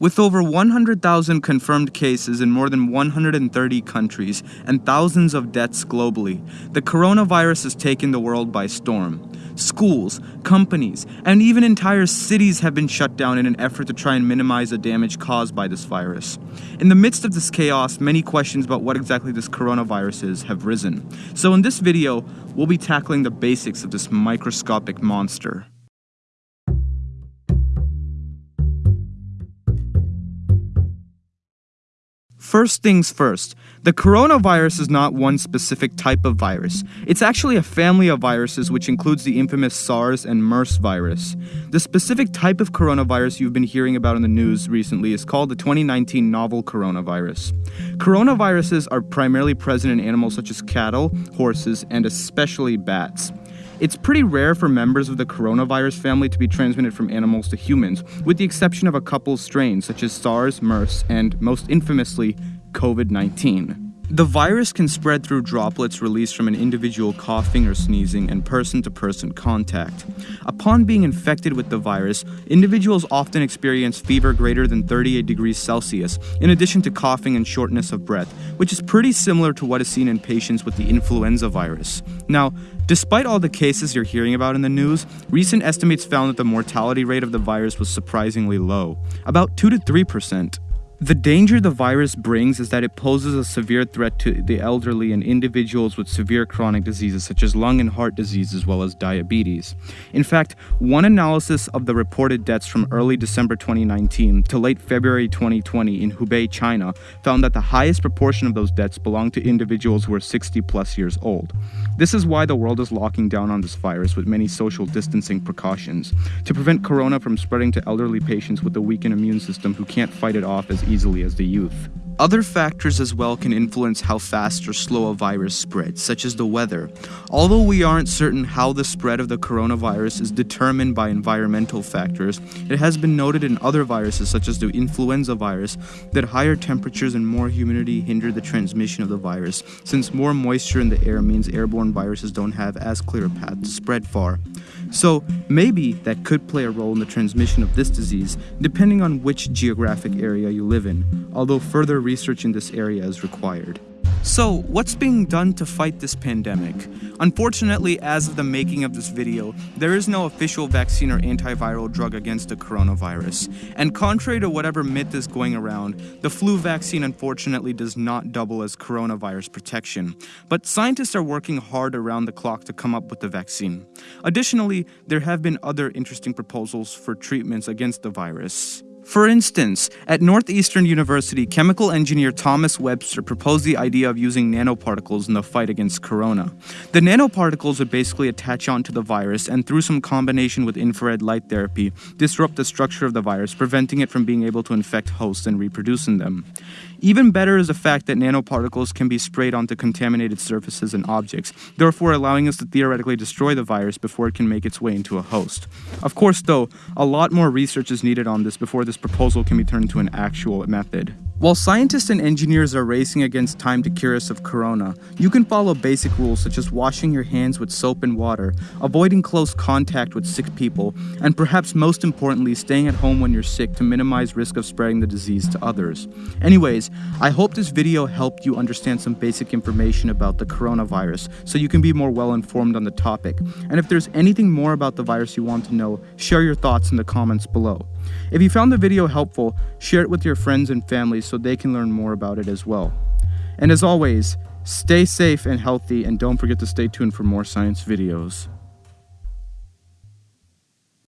With over 100,000 confirmed cases in more than 130 countries and thousands of deaths globally, the coronavirus has taken the world by storm. Schools, companies, and even entire cities have been shut down in an effort to try and minimize the damage caused by this virus. In the midst of this chaos, many questions about what exactly this coronavirus is have risen. So in this video, we'll be tackling the basics of this microscopic monster. First things first, the coronavirus is not one specific type of virus. It's actually a family of viruses which includes the infamous SARS and MERS virus. The specific type of coronavirus you've been hearing about in the news recently is called the 2019 novel coronavirus. Coronaviruses are primarily present in animals such as cattle, horses, and especially bats. It's pretty rare for members of the coronavirus family to be transmitted from animals to humans, with the exception of a couple strains such as SARS, MERS, and most infamously, COVID 19. The virus can spread through droplets released from an individual coughing or sneezing and person to person contact. Upon being infected with the virus, individuals often experience fever greater than 38 degrees Celsius, in addition to coughing and shortness of breath, which is pretty similar to what is seen in patients with the influenza virus. Now, Despite all the cases you're hearing about in the news, recent estimates found that the mortality rate of the virus was surprisingly low, about 2 to 3%. The danger the virus brings is that it poses a severe threat to the elderly and individuals with severe chronic diseases such as lung and heart disease as well as diabetes. In fact, one analysis of the reported deaths from early December 2019 to late February 2020 in Hubei, China, found that the highest proportion of those deaths belonged to individuals who are 60 plus years old. This is why the world is locking down on this virus with many social distancing precautions to prevent corona from spreading to elderly patients with a weakened immune system who can't fight it off as easily as the youth. Other factors as well can influence how fast or slow a virus spreads, such as the weather. Although we aren't certain how the spread of the coronavirus is determined by environmental factors, it has been noted in other viruses, such as the influenza virus, that higher temperatures and more humidity hinder the transmission of the virus, since more moisture in the air means airborne viruses don't have as clear a path to spread far. So maybe that could play a role in the transmission of this disease, depending on which geographic area you live in, although further research in this area is required. So, what's being done to fight this pandemic? Unfortunately, as of the making of this video, there is no official vaccine or antiviral drug against the coronavirus. And contrary to whatever myth is going around, the flu vaccine unfortunately does not double as coronavirus protection. But scientists are working hard around the clock to come up with the vaccine. Additionally, there have been other interesting proposals for treatments against the virus. For instance, at Northeastern University, chemical engineer Thomas Webster proposed the idea of using nanoparticles in the fight against corona. The nanoparticles would basically attach onto the virus and, through some combination with infrared light therapy, disrupt the structure of the virus, preventing it from being able to infect hosts and reproduce in them. Even better is the fact that nanoparticles can be sprayed onto contaminated surfaces and objects, therefore allowing us to theoretically destroy the virus before it can make its way into a host. Of course, though, a lot more research is needed on this before this proposal can be turned into an actual method. While scientists and engineers are racing against time to cure us of corona, you can follow basic rules such as washing your hands with soap and water, avoiding close contact with sick people, and perhaps most importantly, staying at home when you're sick to minimize risk of spreading the disease to others. Anyways, I hope this video helped you understand some basic information about the coronavirus so you can be more well informed on the topic. And if there's anything more about the virus you want to know, share your thoughts in the comments below. If you found the video helpful, share it with your friends and family so they can learn more about it as well. And as always, stay safe and healthy and don't forget to stay tuned for more science videos.